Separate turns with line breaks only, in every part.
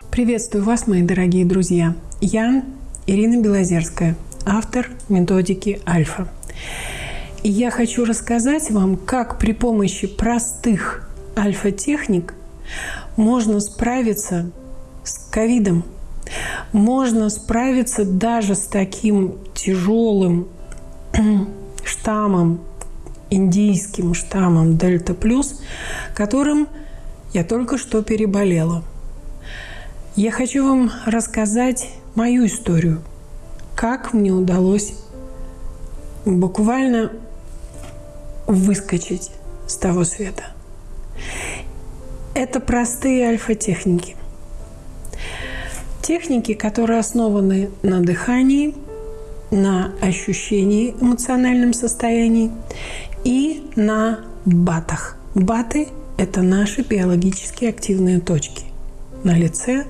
Приветствую вас, мои дорогие друзья. Я Ирина Белозерская, автор методики Альфа. И я хочу рассказать вам, как при помощи простых альфа-техник можно справиться с ковидом. Можно справиться даже с таким тяжелым штаммом, индийским штаммом Дельта Плюс, которым я только что переболела. Я хочу вам рассказать мою историю, как мне удалось буквально выскочить с того света. Это простые альфа-техники. Техники, которые основаны на дыхании, на ощущении эмоциональном состоянии и на батах. Баты – это наши биологически активные точки на лице,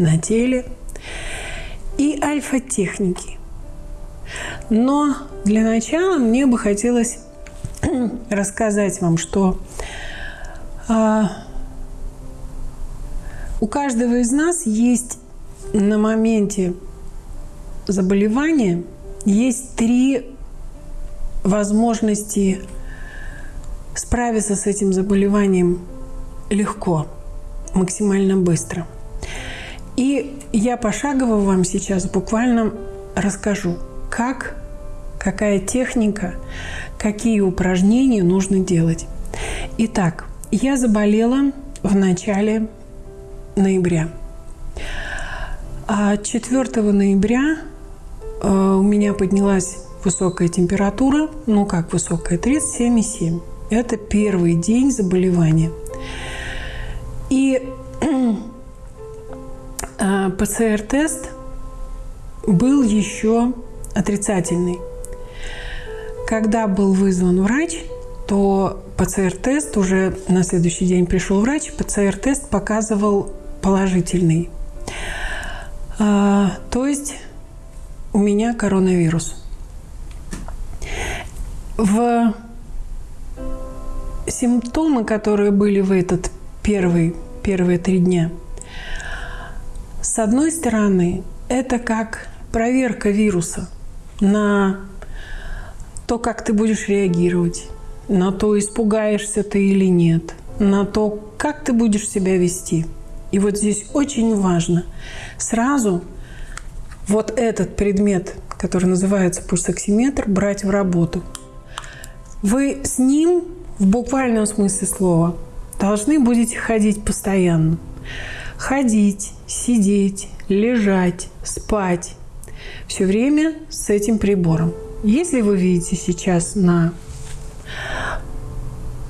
на теле и альфа-техники. Но для начала мне бы хотелось рассказать вам, что а, у каждого из нас есть на моменте заболевания есть три возможности справиться с этим заболеванием легко, максимально быстро. И я пошагово вам сейчас буквально расскажу, как, какая техника, какие упражнения нужно делать. Итак, я заболела в начале ноября. А 4 ноября э, у меня поднялась высокая температура, ну как высокая, 37,7. Это первый день заболевания. И ПЦР-тест был еще отрицательный. Когда был вызван врач, то ПЦР-тест уже на следующий день пришел врач, ПЦР-тест показывал положительный. А, то есть у меня коронавирус. В симптомы, которые были в этот первый, первые три дня, с одной стороны, это как проверка вируса на то, как ты будешь реагировать, на то, испугаешься ты или нет, на то, как ты будешь себя вести. И вот здесь очень важно сразу вот этот предмет, который называется пульсоксиметр, брать в работу. Вы с ним в буквальном смысле слова должны будете ходить постоянно. Ходить, сидеть, лежать, спать. Все время с этим прибором. Если вы видите сейчас на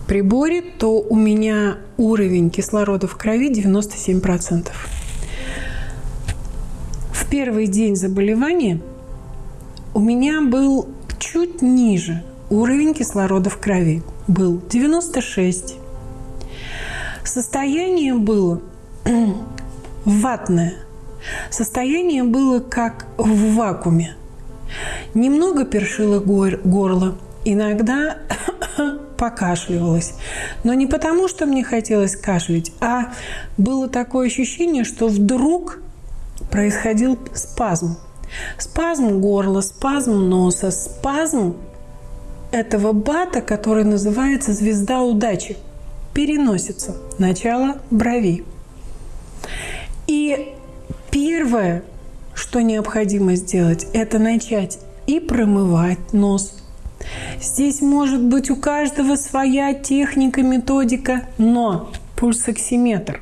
приборе, то у меня уровень кислорода в крови 97%. В первый день заболевания у меня был чуть ниже уровень кислорода в крови. Был 96. Состояние было ватное. Состояние было как в вакууме. Немного першило горло. Иногда покашливалась. Но не потому, что мне хотелось кашлять, а было такое ощущение, что вдруг происходил спазм. Спазм горла, спазм носа, спазм этого бата, который называется «Звезда удачи», переносится. Начало брови. И первое, что необходимо сделать, это начать и промывать нос, Здесь может быть у каждого своя техника, методика, но пульсоксиметр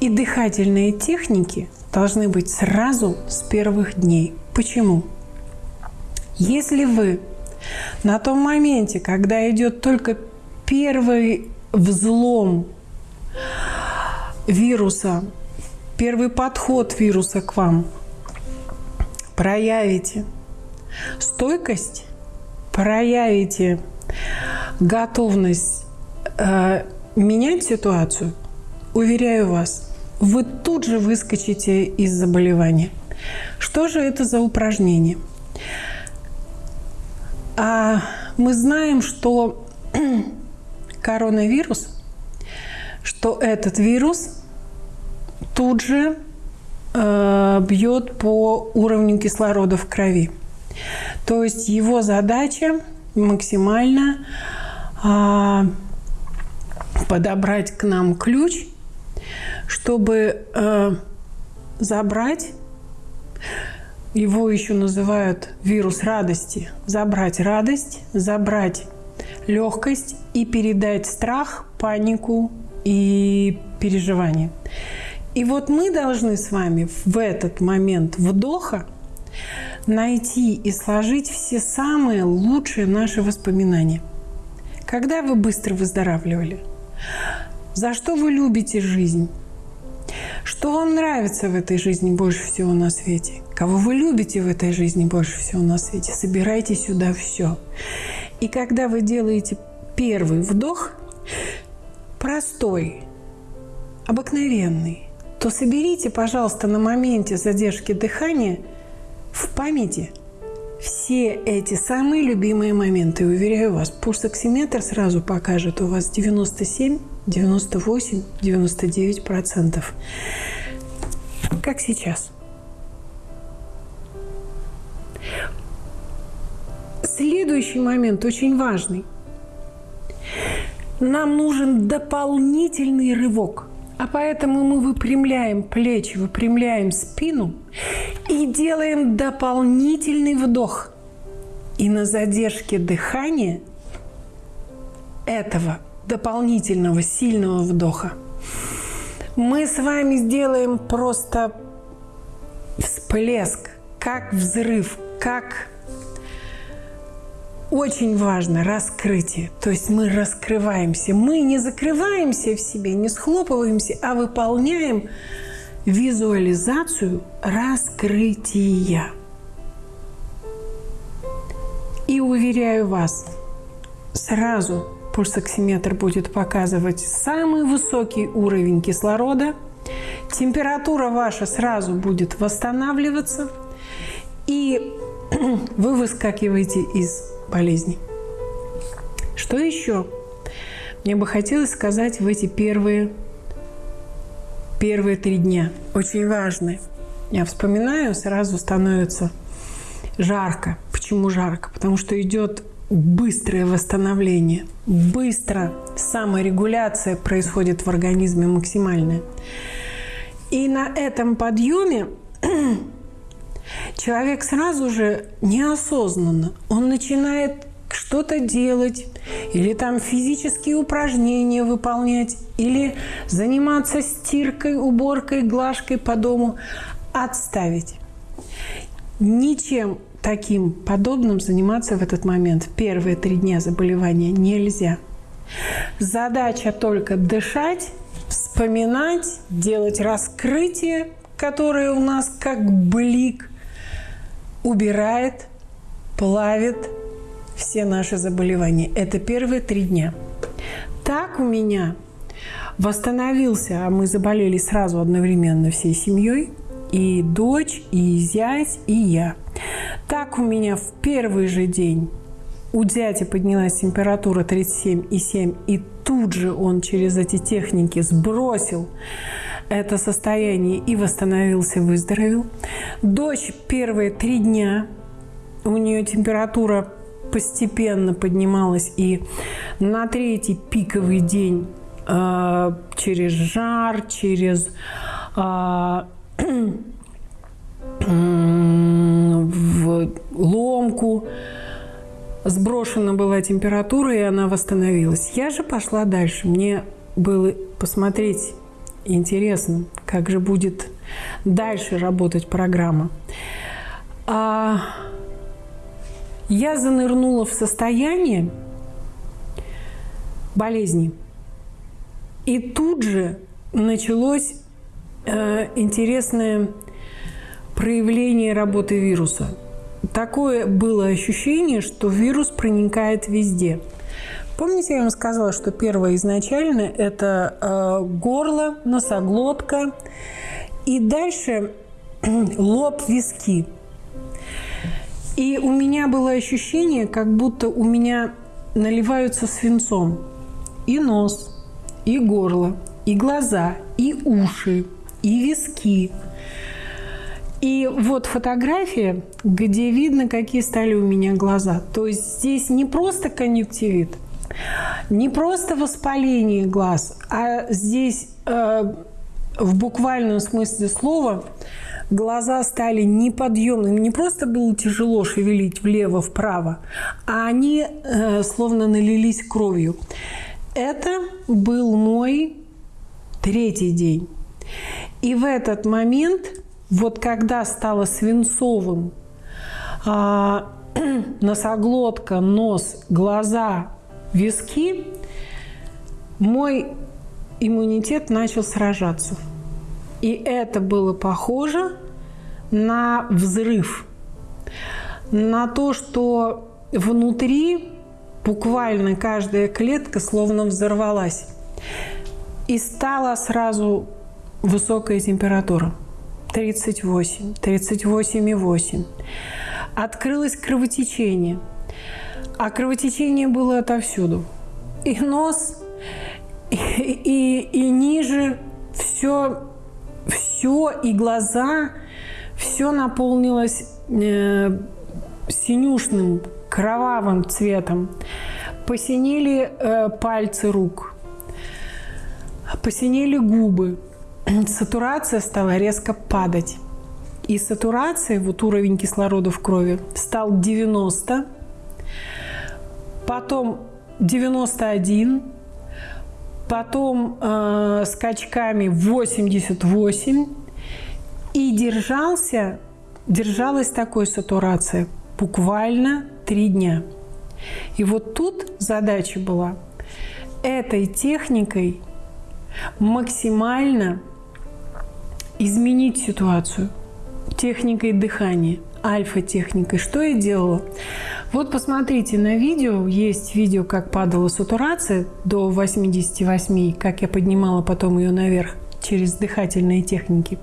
и дыхательные техники должны быть сразу с первых дней. Почему? Если вы на том моменте, когда идет только первый взлом вируса, первый подход вируса к вам, проявите. Стойкость, проявите. Готовность э, менять ситуацию, уверяю вас, вы тут же выскочите из заболевания. Что же это за упражнение? А мы знаем, что коронавирус, что этот вирус тут же э, бьет по уровню кислорода в крови. То есть его задача максимально э, подобрать к нам ключ, чтобы э, забрать его еще называют вирус радости. Забрать радость, забрать легкость и передать страх, панику и переживание. И вот мы должны с вами в этот момент вдоха найти и сложить все самые лучшие наши воспоминания. Когда вы быстро выздоравливали? За что вы любите жизнь? Что вам нравится в этой жизни больше всего на свете? Кого вы любите в этой жизни больше всего на свете? Собирайте сюда все. И когда вы делаете первый вдох, простой, обыкновенный, то соберите, пожалуйста, на моменте задержки дыхания в памяти все эти самые любимые моменты. Уверяю вас, пульсоксиметр сразу покажет у вас 97, 98, 99 процентов. Как сейчас. Следующий момент очень важный. Нам нужен дополнительный рывок. А поэтому мы выпрямляем плечи, выпрямляем спину и делаем дополнительный вдох. И на задержке дыхания этого дополнительного сильного вдоха мы с вами сделаем просто всплеск, как взрыв, как очень важно раскрытие. То есть мы раскрываемся. Мы не закрываемся в себе, не схлопываемся, а выполняем визуализацию раскрытия. И уверяю вас, сразу пульсоксиметр будет показывать самый высокий уровень кислорода, температура ваша сразу будет восстанавливаться, и вы выскакиваете из болезни. Что еще? Мне бы хотелось сказать в эти первые, первые три дня. Очень важные. Я вспоминаю, сразу становится жарко. Почему жарко? Потому что идет быстрое восстановление. Быстро саморегуляция происходит в организме максимальная. И на этом подъеме человек сразу же неосознанно, он начинает что-то делать, или там физические упражнения выполнять, или заниматься стиркой, уборкой, глажкой по дому, отставить. Ничем таким подобным заниматься в этот момент первые три дня заболевания нельзя. Задача только дышать, вспоминать, делать раскрытие, которое у нас как блик – убирает, плавит все наши заболевания. Это первые три дня. Так у меня восстановился, а мы заболели сразу одновременно всей семьей, и дочь, и зять, и я. Так у меня в первый же день у дяди поднялась температура 37,7, и тут же он через эти техники сбросил это состояние и восстановился, выздоровел. Дочь первые три дня, у нее температура постепенно поднималась, и на третий пиковый день э, через жар, через э, в ломку сброшена была температура, и она восстановилась. Я же пошла дальше. Мне было посмотреть интересно, как же будет дальше работать программа. А я занырнула в состояние болезни. И тут же началось э, интересное проявление работы вируса. Такое было ощущение, что вирус проникает везде – Помните, я вам сказала, что первое изначально – это э, горло, носоглотка, и дальше лоб, виски. И у меня было ощущение, как будто у меня наливаются свинцом и нос, и горло, и глаза, и уши, и виски. И вот фотография, где видно, какие стали у меня глаза. То есть здесь не просто конъюнктивит, не просто воспаление глаз, а здесь э, в буквальном смысле слова глаза стали неподъемными. Не просто было тяжело шевелить влево-вправо, а они э, словно налились кровью. Это был мой третий день. И в этот момент, вот когда стало свинцовым э, носоглотка, нос, глаза, виски, мой иммунитет начал сражаться. И это было похоже на взрыв, на то, что внутри буквально каждая клетка словно взорвалась. И стала сразу высокая температура. 38, 38,8. Открылось кровотечение. А кровотечение было отовсюду. И нос, и, и, и ниже все все и глаза, все наполнилось э, синюшным, кровавым цветом. Посинели э, пальцы рук, посинели губы. Сатурация стала резко падать. И сатурация, вот уровень кислорода в крови, стал 90, потом 91, потом э, скачками 88 и держался, держалась такой сатурация буквально три дня. И вот тут задача была этой техникой максимально изменить ситуацию техникой дыхания, альфа-техникой. Что я делала? Вот посмотрите на видео, есть видео, как падала сатурация до 88, как я поднимала потом ее наверх через дыхательные техники.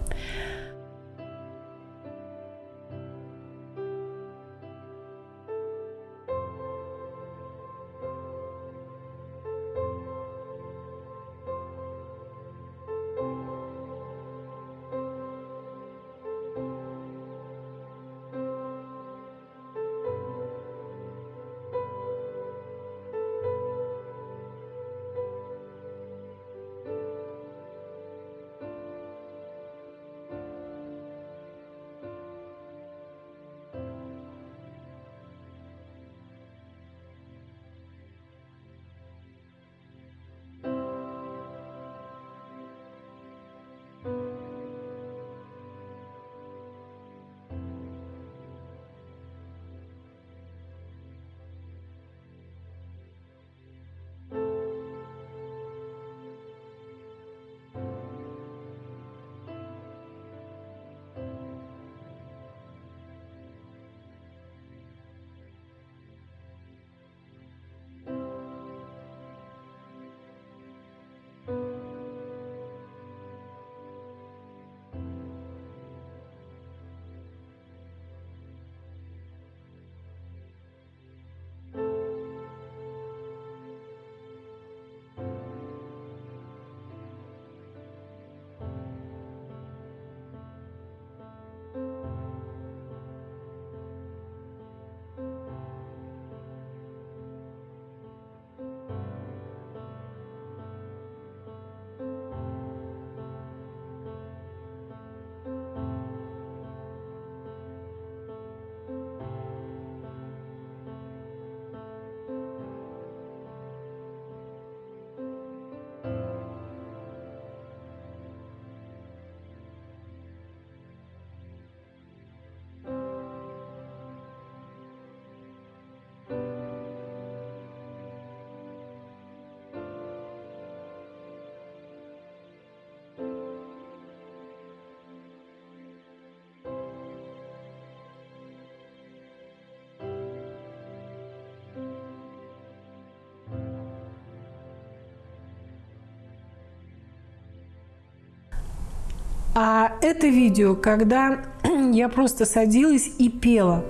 А это видео, когда я просто садилась и пела.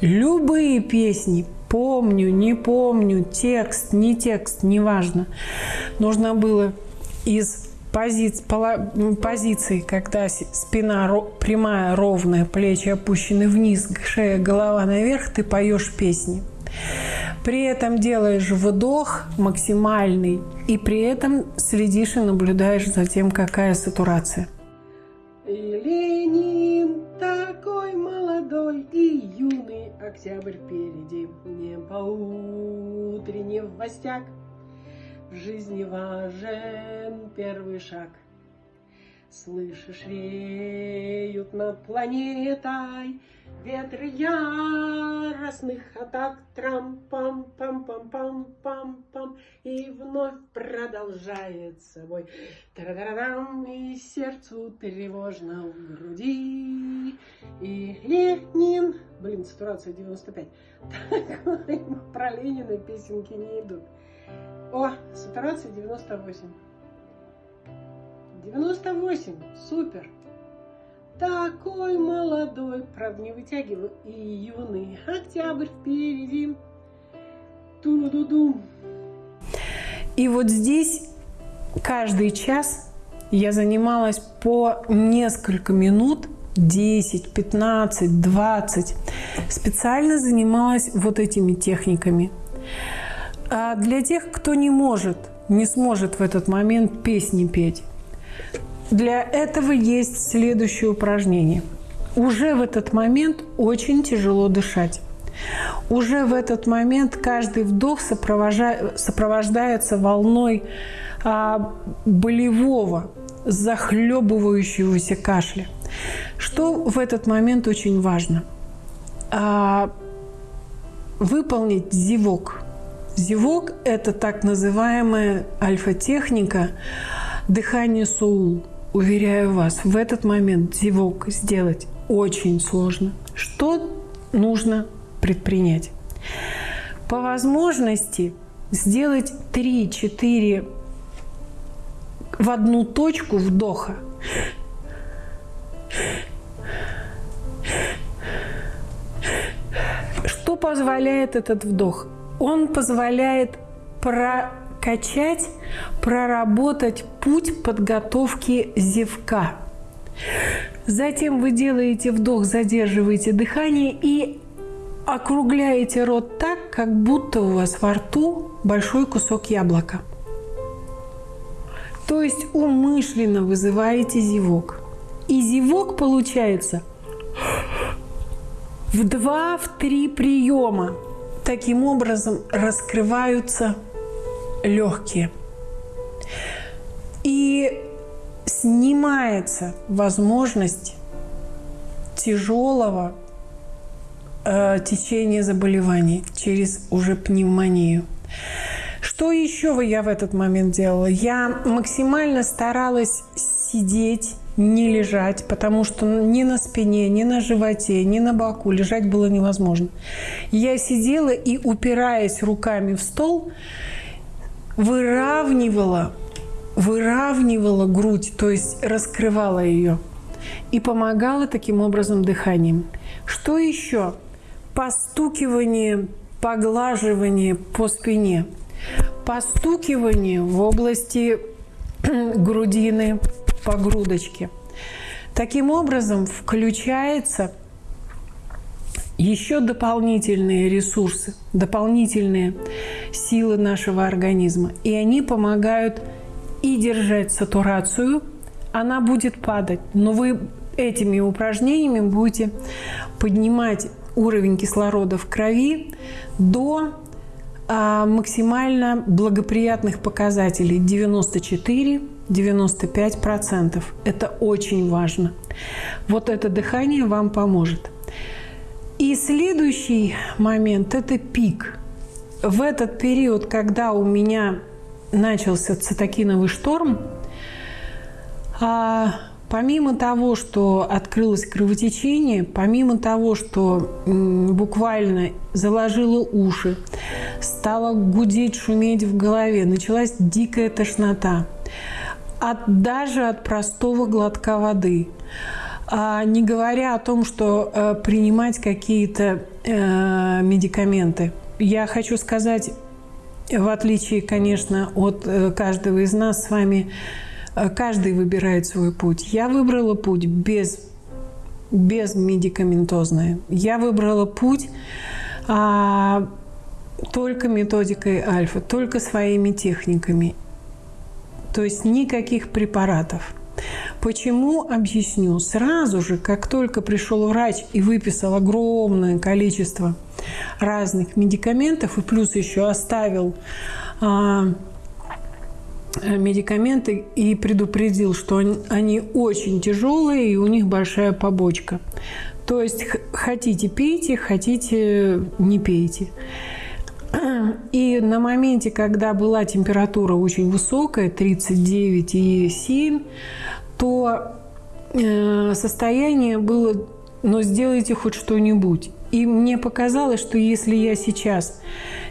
Любые песни, помню, не помню, текст, не текст, неважно. Нужно было из позиц, позиции, когда спина прямая, ровная, плечи опущены вниз, шея, голова наверх, ты поешь песни. При этом делаешь вдох максимальный, и при этом следишь и наблюдаешь за тем, какая сатурация.
Утренний в гостях. В жизни важен первый шаг. Слышишь, веют над планетой Ветры яростных атак Трам-пам-пам-пам-пам-пам-пам И вновь продолжает собой Тарадарам И сердцу тревожно в груди. И Ленин Блин, сатурация 95 Про Ленина песенки не идут. О, сатурация 98 98, супер. Такой молодой, правда не вытягиваю, и юный. Октябрь впереди. Ту-ду-ду.
И вот здесь каждый час я занималась по несколько минут, 10, 15, 20. Специально занималась вот этими техниками. А для тех, кто не может, не сможет в этот момент песни петь, для этого есть следующее упражнение. Уже в этот момент очень тяжело дышать. Уже в этот момент каждый вдох сопровождается волной а, болевого, захлебывающегося кашля. Что в этот момент очень важно? А, выполнить зевок. Зевок – это так называемая альфа-техника дыхание соул – Уверяю вас, в этот момент зевок сделать очень сложно. Что нужно предпринять? По возможности сделать 3-4 в одну точку вдоха. Что позволяет этот вдох? Он позволяет про прокачать, проработать путь подготовки зевка. Затем вы делаете вдох, задерживаете дыхание и округляете рот так, как будто у вас во рту большой кусок яблока. То есть умышленно вызываете зевок. И зевок получается в два, в три приема. Таким образом раскрываются легкие. И снимается возможность тяжелого э, течения заболеваний через уже пневмонию. Что еще я в этот момент делала? Я максимально старалась сидеть, не лежать, потому что ни на спине, ни на животе, ни на боку лежать было невозможно. Я сидела и, упираясь руками в стол, выравнивала, выравнивала грудь, то есть раскрывала ее и помогала таким образом дыханием. Что еще? Постукивание, поглаживание по спине. Постукивание в области грудины по грудочке. Таким образом включается еще дополнительные ресурсы, дополнительные силы нашего организма. И они помогают и держать сатурацию, она будет падать, но вы этими упражнениями будете поднимать уровень кислорода в крови до а, максимально благоприятных показателей 94-95%. Это очень важно. Вот это дыхание вам поможет. И следующий момент – это пик. В этот период, когда у меня начался цитокиновый шторм, а, помимо того, что открылось кровотечение, помимо того, что буквально заложило уши, стало гудеть, шуметь в голове, началась дикая тошнота, от, даже от простого глотка воды – не говоря о том, что э, принимать какие-то э, медикаменты. Я хочу сказать, в отличие, конечно, от э, каждого из нас с вами, каждый выбирает свой путь. Я выбрала путь без, без медикаментозное. Я выбрала путь а, только методикой альфа, только своими техниками. То есть никаких препаратов. Почему? Объясню. Сразу же, как только пришел врач и выписал огромное количество разных медикаментов, и плюс еще оставил а, медикаменты и предупредил, что они очень тяжелые и у них большая побочка. То есть хотите пейте, хотите не пейте. И на моменте, когда была температура очень высокая, 39,7, то э, состояние было, но сделайте хоть что-нибудь. И мне показалось, что если я сейчас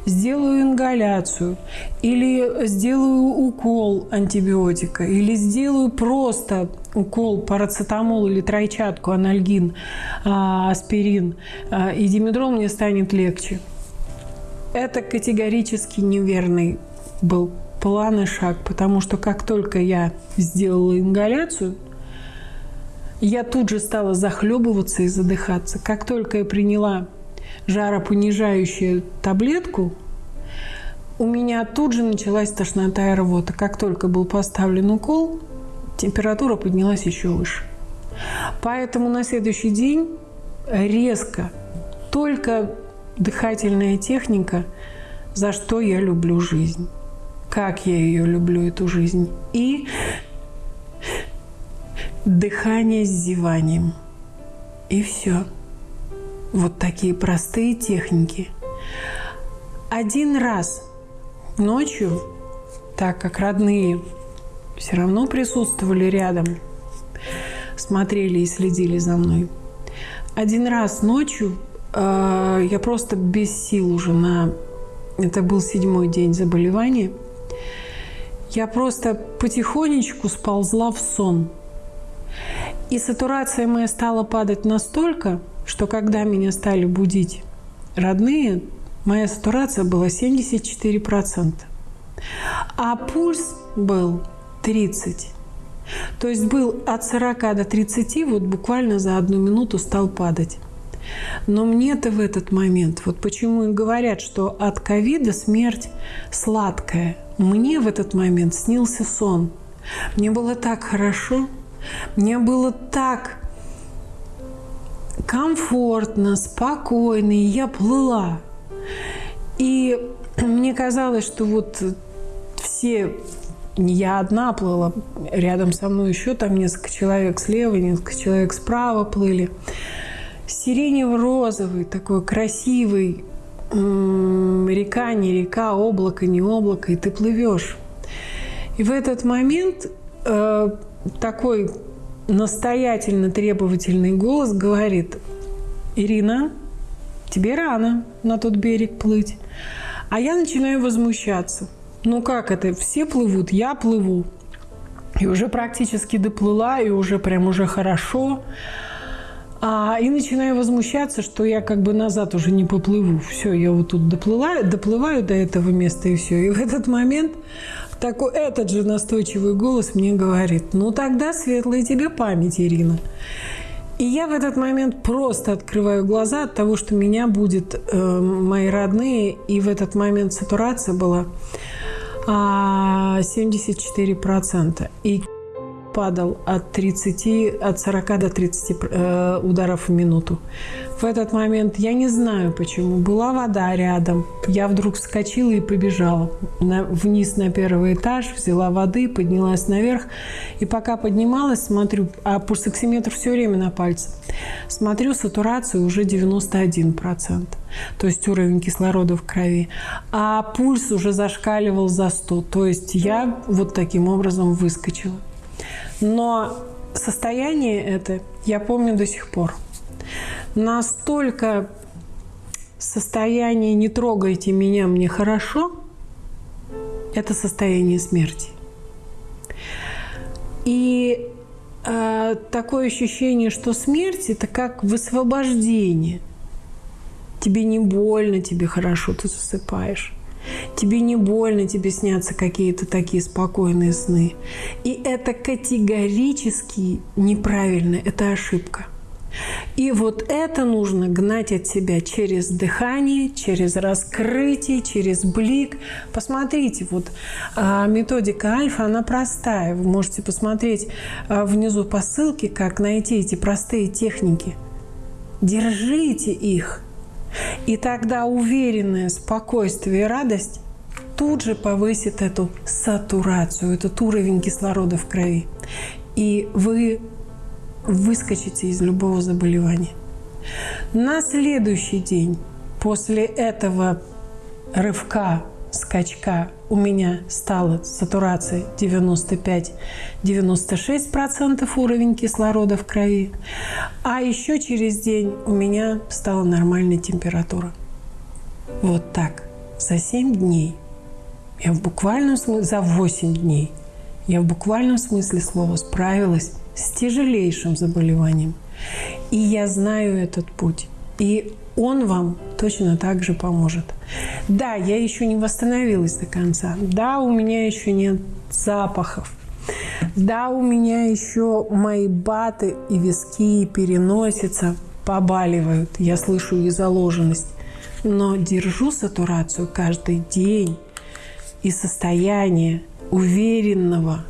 сделаю ингаляцию или сделаю укол антибиотика или сделаю просто укол парацетамол или тройчатку, анальгин, а, аспирин а, и димедрол, мне станет легче. Это категорически неверный был план и шаг, потому что как только я сделала ингаляцию, я тут же стала захлебываться и задыхаться. Как только я приняла жаропонижающую таблетку, у меня тут же началась тошнота и рвота. Как только был поставлен укол, температура поднялась еще выше. Поэтому на следующий день резко только дыхательная техника, за что я люблю жизнь. Как я ее люблю, эту жизнь. И дыхание с зеванием. И все. Вот такие простые техники. Один раз ночью, так как родные все равно присутствовали рядом, смотрели и следили за мной. Один раз ночью э, я просто без сил уже на... Это был седьмой день заболевания. Я просто потихонечку сползла в сон – и сатурация моя стала падать настолько, что когда меня стали будить родные, моя сатурация была 74%. А пульс был 30. То есть был от 40 до 30, вот буквально за одну минуту стал падать. Но мне-то в этот момент, вот почему и говорят, что от ковида смерть сладкая. Мне в этот момент снился сон. Мне было так хорошо – мне было так комфортно, спокойно, и я плыла. И мне казалось, что вот все, не я одна плыла, рядом со мной еще там несколько человек слева, несколько человек справа плыли. Сиренево-розовый, такой красивый, река, не река, облако, не облако, и ты плывешь. И в этот момент э, такой настоятельно требовательный голос говорит, Ирина, тебе рано на тот берег плыть. А я начинаю возмущаться. Ну как это? Все плывут, я плыву. И уже практически доплыла, и уже прям уже хорошо. А, и начинаю возмущаться, что я как бы назад уже не поплыву. Все, я вот тут доплыла, доплываю до этого места, и все. И в этот момент такой, этот же настойчивый голос мне говорит, ну тогда светлая тебе память, Ирина. И я в этот момент просто открываю глаза от того, что меня будет э, мои родные, и в этот момент сатурация была а, 74%. И падал от 30, от 40 до 30 э, ударов в минуту. В этот момент я не знаю почему. Была вода рядом. Я вдруг вскочила и побежала на, вниз на первый этаж, взяла воды, поднялась наверх. И пока поднималась, смотрю, а пульсоксиметр все время на пальце. Смотрю, сатурацию уже 91%. То есть уровень кислорода в крови. А пульс уже зашкаливал за 100. То есть я вот таким образом выскочила. Но состояние это я помню до сих пор. Настолько состояние «не трогайте меня, мне хорошо» – это состояние смерти. И э, такое ощущение, что смерть – это как высвобождение. Тебе не больно, тебе хорошо, ты засыпаешь. Тебе не больно, тебе снятся какие-то такие спокойные сны. И это категорически неправильно, это ошибка. И вот это нужно гнать от себя через дыхание, через раскрытие, через блик. Посмотрите, вот а, методика альфа, она простая. Вы можете посмотреть а, внизу по ссылке, как найти эти простые техники. Держите их. И тогда уверенное спокойствие и радость тут же повысит эту сатурацию, этот уровень кислорода в крови. И вы выскочите из любого заболевания. На следующий день после этого рывка, скачка у меня стала сатурация 95-96% уровень кислорода в крови. А еще через день у меня стала нормальная температура. Вот так. За 7 дней. Я в буквальном смысле, за 8 дней. Я в буквальном смысле слова справилась с тяжелейшим заболеванием. И я знаю этот путь. И он вам точно так же поможет. Да, я еще не восстановилась до конца. Да, у меня еще нет запахов. Да, у меня еще мои баты и виски, и переносица побаливают. Я слышу их заложенность. Но держу сатурацию каждый день и состояние уверенного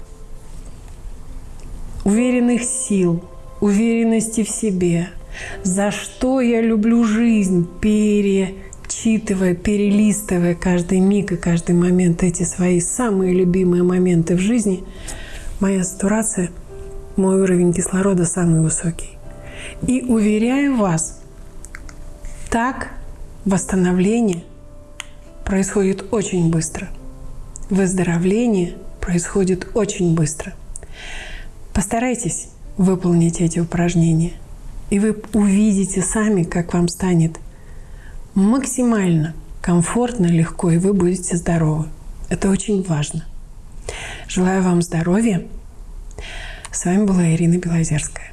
уверенных сил, уверенности в себе, за что я люблю жизнь, перечитывая, перелистывая каждый миг и каждый момент эти свои самые любимые моменты в жизни, моя сатурация, мой уровень кислорода самый высокий. И уверяю вас, так восстановление происходит очень быстро. Выздоровление происходит очень быстро – Постарайтесь выполнить эти упражнения, и вы увидите сами, как вам станет максимально комфортно, легко, и вы будете здоровы. Это очень важно. Желаю вам здоровья. С вами была Ирина Белозерская.